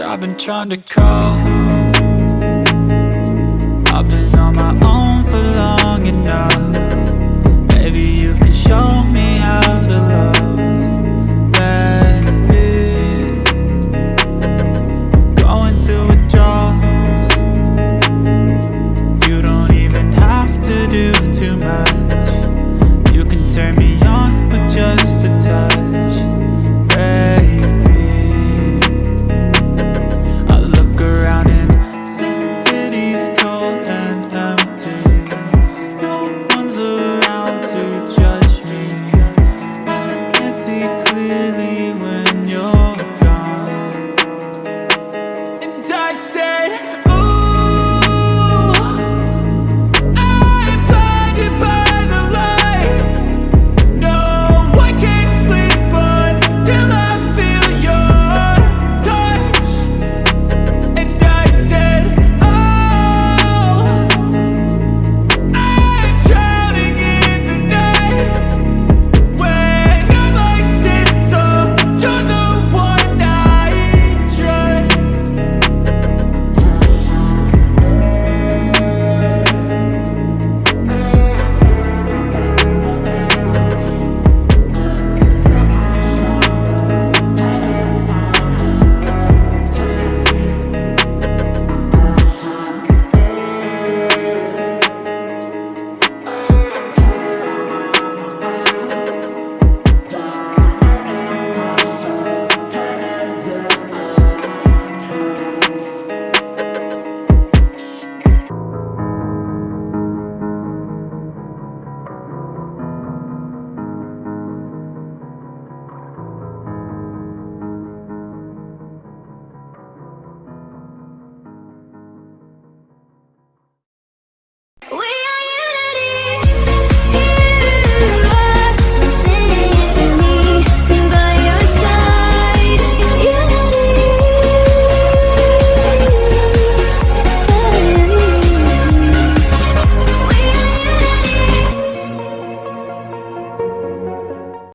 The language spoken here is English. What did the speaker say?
I've been trying to call.